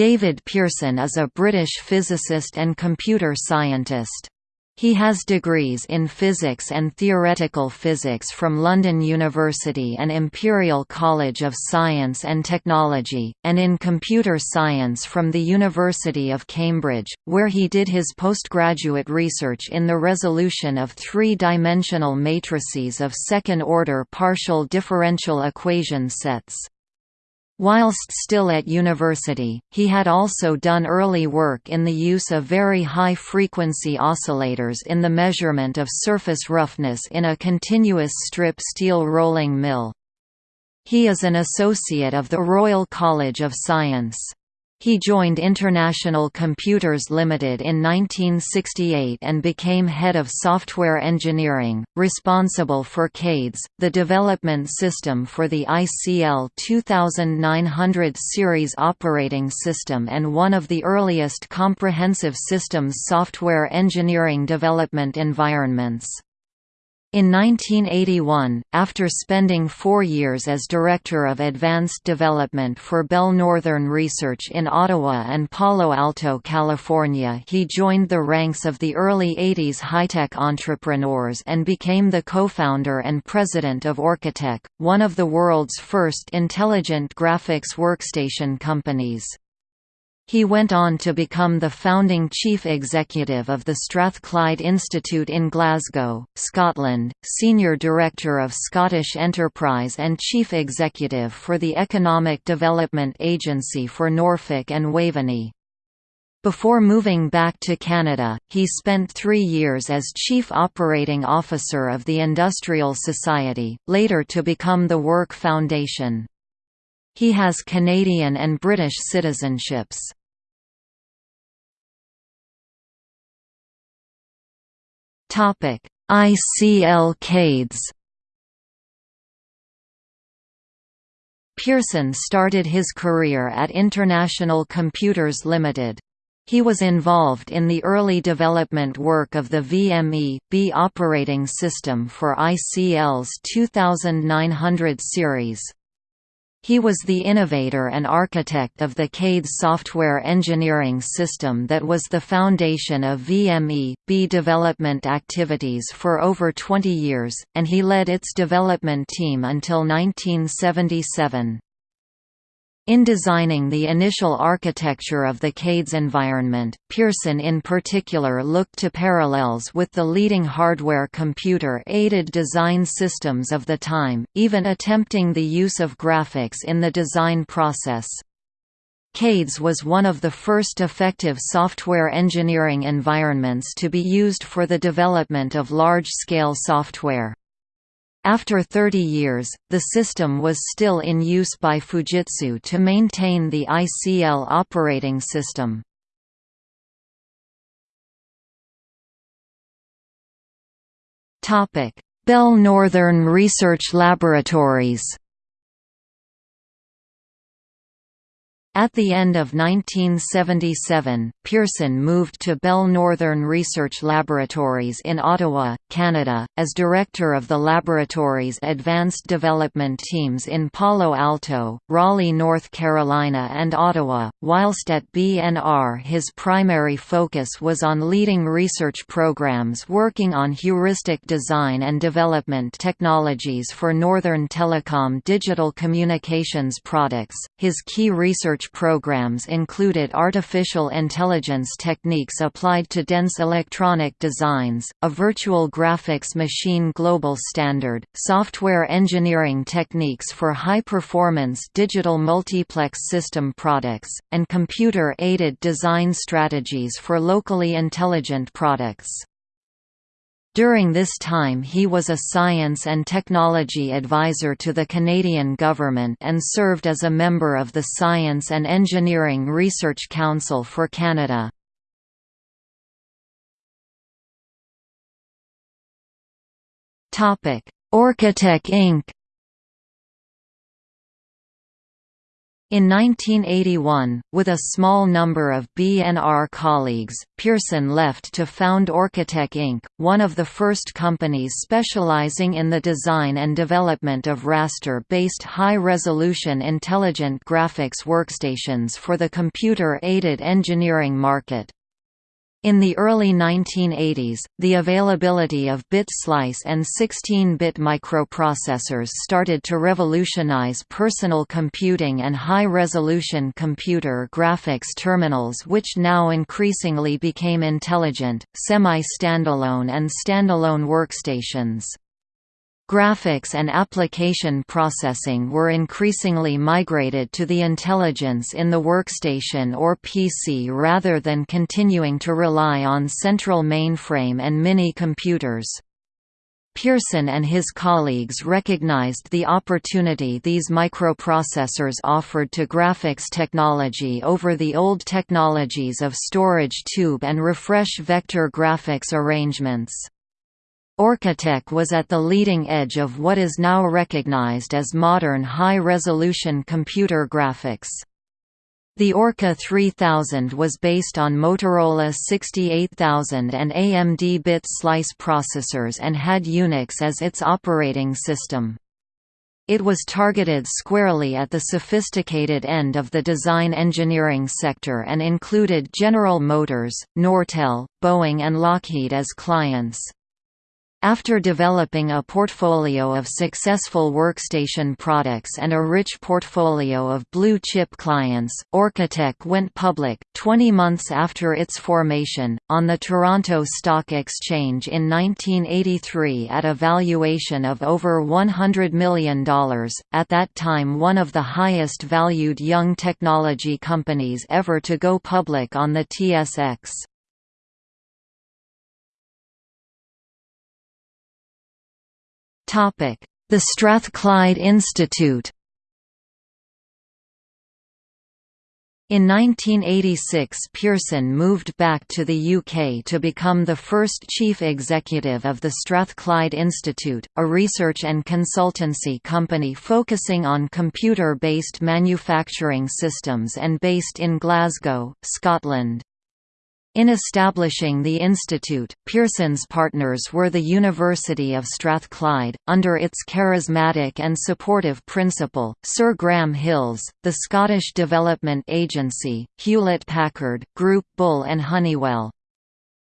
David Pearson is a British physicist and computer scientist. He has degrees in physics and theoretical physics from London University and Imperial College of Science and Technology, and in computer science from the University of Cambridge, where he did his postgraduate research in the resolution of three-dimensional matrices of second-order partial differential equation sets. Whilst still at university, he had also done early work in the use of very high-frequency oscillators in the measurement of surface roughness in a continuous strip steel rolling mill. He is an associate of the Royal College of Science. He joined International Computers Limited in 1968 and became head of software engineering, responsible for CADES, the development system for the ICL 2900 series operating system and one of the earliest comprehensive systems software engineering development environments. In 1981, after spending four years as Director of Advanced Development for Bell Northern Research in Ottawa and Palo Alto, California he joined the ranks of the early 80s high-tech entrepreneurs and became the co-founder and president of Orcatech, one of the world's first intelligent graphics workstation companies. He went on to become the founding chief executive of the Strathclyde Institute in Glasgow, Scotland, senior director of Scottish Enterprise and chief executive for the Economic Development Agency for Norfolk and Waveney. Before moving back to Canada, he spent three years as Chief Operating Officer of the Industrial Society, later to become the Work Foundation. He has Canadian and British citizenships. Topic: ICL CADES. Pearson started his career at International Computers Limited. He was involved in the early development work of the VME-B operating system for ICL's 2900 series. He was the innovator and architect of the CADES software engineering system that was the foundation of VME-B development activities for over 20 years, and he led its development team until 1977. In designing the initial architecture of the CADES environment, Pearson in particular looked to parallels with the leading hardware computer-aided design systems of the time, even attempting the use of graphics in the design process. CADES was one of the first effective software engineering environments to be used for the development of large-scale software. After 30 years, the system was still in use by Fujitsu to maintain the ICL operating system. Bell Northern Research Laboratories At the end of 1977, Pearson moved to Bell Northern Research Laboratories in Ottawa, Canada, as director of the laboratory's advanced development teams in Palo Alto, Raleigh, North Carolina and Ottawa. Whilst at BNR his primary focus was on leading research programs working on heuristic design and development technologies for Northern Telecom digital communications products. His key research research programs included artificial intelligence techniques applied to dense electronic designs, a virtual graphics machine global standard, software engineering techniques for high-performance digital multiplex system products, and computer-aided design strategies for locally intelligent products. During this time he was a science and technology advisor to the Canadian government and served as a member of the Science and Engineering Research Council for Canada. Orcatech Inc. In 1981, with a small number of BNR colleagues, Pearson left to found Orcatech Inc., one of the first companies specializing in the design and development of raster-based high-resolution intelligent graphics workstations for the computer-aided engineering market. In the early 1980s, the availability of bit slice and 16-bit microprocessors started to revolutionize personal computing and high-resolution computer graphics terminals which now increasingly became intelligent, semi-standalone and standalone workstations. Graphics and application processing were increasingly migrated to the intelligence in the workstation or PC rather than continuing to rely on central mainframe and mini-computers. Pearson and his colleagues recognized the opportunity these microprocessors offered to graphics technology over the old technologies of storage tube and refresh vector graphics arrangements. Orcatech was at the leading edge of what is now recognized as modern high-resolution computer graphics. The Orca 3000 was based on Motorola 68000 and AMD bit slice processors and had Unix as its operating system. It was targeted squarely at the sophisticated end of the design engineering sector and included General Motors, Nortel, Boeing and Lockheed as clients. After developing a portfolio of successful workstation products and a rich portfolio of blue-chip clients, Orcatech went public, 20 months after its formation, on the Toronto Stock Exchange in 1983 at a valuation of over $100 million, at that time one of the highest valued young technology companies ever to go public on the TSX. The Strathclyde Institute In 1986 Pearson moved back to the UK to become the first chief executive of the Strathclyde Institute, a research and consultancy company focusing on computer-based manufacturing systems and based in Glasgow, Scotland. In establishing the institute, Pearson's partners were the University of Strathclyde, under its charismatic and supportive principal, Sir Graham Hills, the Scottish Development Agency, Hewlett-Packard, Groupe Bull and Honeywell.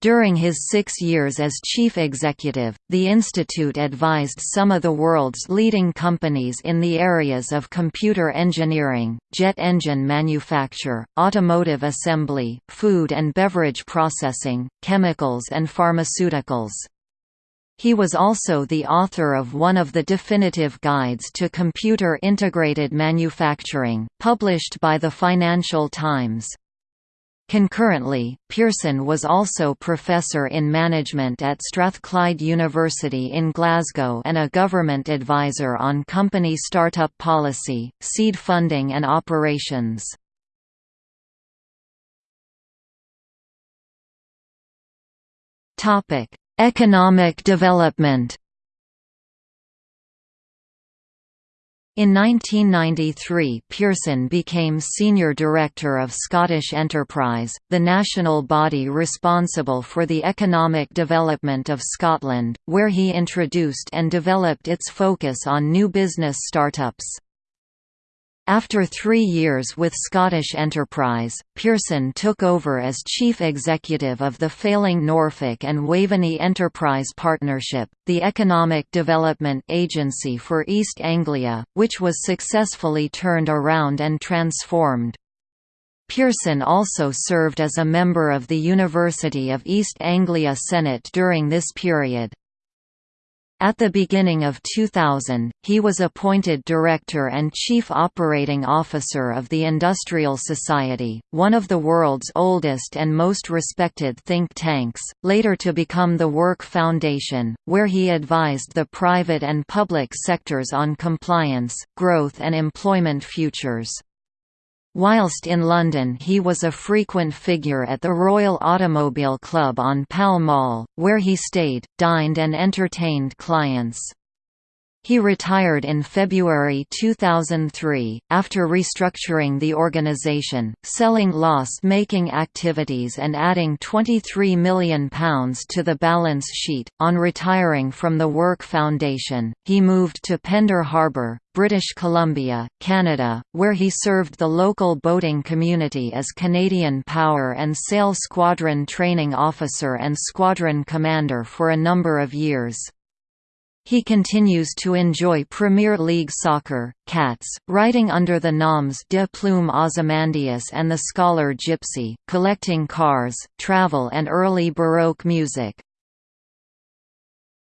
During his six years as chief executive, the institute advised some of the world's leading companies in the areas of computer engineering, jet engine manufacture, automotive assembly, food and beverage processing, chemicals and pharmaceuticals. He was also the author of one of the definitive guides to computer integrated manufacturing, published by the Financial Times. Concurrently, Pearson was also Professor in Management at Strathclyde University in Glasgow and a government advisor on company startup policy, seed funding and operations. Economic development In 1993 Pearson became Senior Director of Scottish Enterprise, the national body responsible for the economic development of Scotland, where he introduced and developed its focus on new business startups. After three years with Scottish Enterprise, Pearson took over as chief executive of the failing Norfolk and Waveney Enterprise Partnership, the economic development agency for East Anglia, which was successfully turned around and transformed. Pearson also served as a member of the University of East Anglia Senate during this period. At the beginning of 2000, he was appointed Director and Chief Operating Officer of the Industrial Society, one of the world's oldest and most respected think tanks, later to become the Work Foundation, where he advised the private and public sectors on compliance, growth and employment futures. Whilst in London he was a frequent figure at the Royal Automobile Club on Pall Mall, where he stayed, dined and entertained clients. He retired in February 2003, after restructuring the organization, selling loss-making activities and adding £23 million to the balance sheet. On retiring from the Work Foundation, he moved to Pender Harbour, British Columbia, Canada, where he served the local boating community as Canadian Power and Sail Squadron Training Officer and Squadron Commander for a number of years. He continues to enjoy Premier League soccer, cats, writing under the noms de Plume Ozymandias and the Scholar Gypsy, collecting cars, travel and early Baroque music.